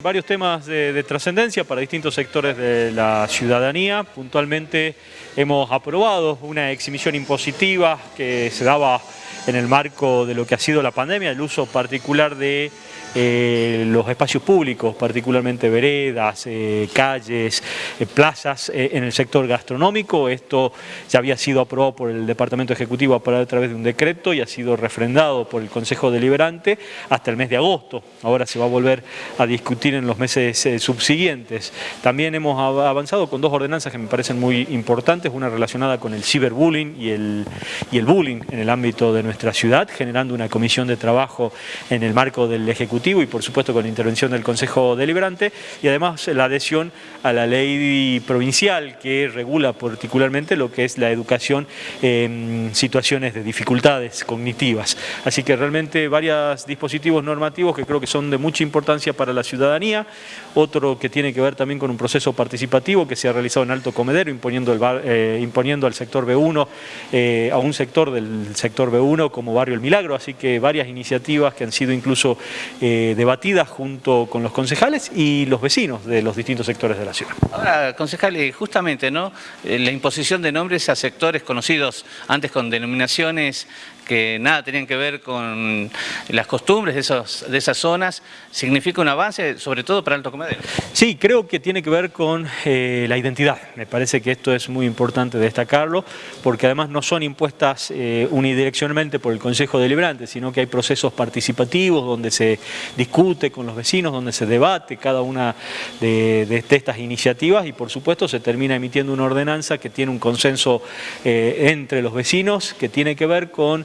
Varios temas de, de trascendencia para distintos sectores de la ciudadanía. Puntualmente hemos aprobado una exhibición impositiva que se daba en el marco de lo que ha sido la pandemia, el uso particular de eh, los espacios públicos, particularmente veredas, eh, calles, eh, plazas en el sector gastronómico. Esto ya había sido aprobado por el Departamento Ejecutivo a través de un decreto y ha sido refrendado por el Consejo Deliberante hasta el mes de agosto. Ahora se va a volver a discutir en los meses eh, subsiguientes. También hemos avanzado con dos ordenanzas que me parecen muy importantes, una relacionada con el ciberbullying y el, y el bullying en el ámbito de nuestra ciudad, generando una comisión de trabajo en el marco del Ejecutivo y por supuesto con la intervención del Consejo Deliberante y además la adhesión a la ley provincial que regula particularmente lo que es la educación en situaciones de dificultades cognitivas. Así que realmente varios dispositivos normativos que creo que son de mucha importancia para la ciudadanía, otro que tiene que ver también con un proceso participativo que se ha realizado en Alto Comedero imponiendo, el eh, imponiendo al sector B1 eh, a un sector del sector B1 como Barrio El Milagro, así que varias iniciativas que han sido incluso eh, debatidas junto con los concejales y los vecinos de los distintos sectores de la ciudad. Ahora, concejal, justamente, ¿no? La imposición de nombres a sectores conocidos antes con denominaciones que nada tenían que ver con las costumbres de, esos, de esas zonas, significa un avance, sobre todo para Alto Comedero. Sí, creo que tiene que ver con eh, la identidad. Me parece que esto es muy importante destacarlo, porque además no son impuestas eh, unidireccionalmente por el Consejo Deliberante, sino que hay procesos participativos donde se discute con los vecinos, donde se debate cada una de, de estas iniciativas y por supuesto se termina emitiendo una ordenanza que tiene un consenso eh, entre los vecinos, que tiene que ver con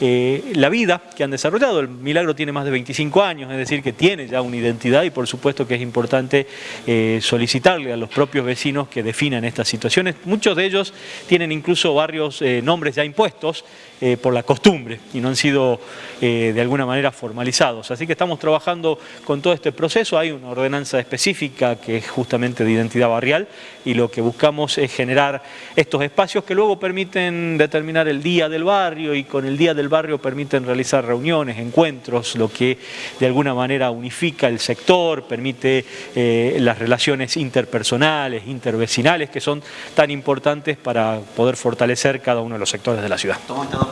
eh, la vida que han desarrollado. El Milagro tiene más de 25 años, es decir, que tiene ya una identidad y por supuesto que es importante eh, solicitarle a los propios vecinos que definan estas situaciones. Muchos de ellos tienen incluso barrios, eh, nombres ya impuestos por la costumbre y no han sido de alguna manera formalizados. Así que estamos trabajando con todo este proceso. Hay una ordenanza específica que es justamente de identidad barrial y lo que buscamos es generar estos espacios que luego permiten determinar el día del barrio y con el día del barrio permiten realizar reuniones, encuentros, lo que de alguna manera unifica el sector, permite eh, las relaciones interpersonales, intervecinales, que son tan importantes para poder fortalecer cada uno de los sectores de la ciudad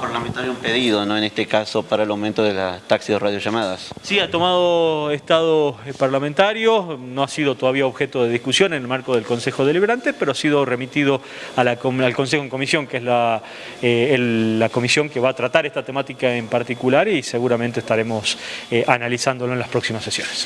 parlamentario un pedido, ¿no? en este caso, para el aumento de las taxis de radiollamadas. Sí, ha tomado estado parlamentario, no ha sido todavía objeto de discusión en el marco del Consejo Deliberante, pero ha sido remitido a la, al Consejo en Comisión, que es la, eh, el, la comisión que va a tratar esta temática en particular y seguramente estaremos eh, analizándolo en las próximas sesiones.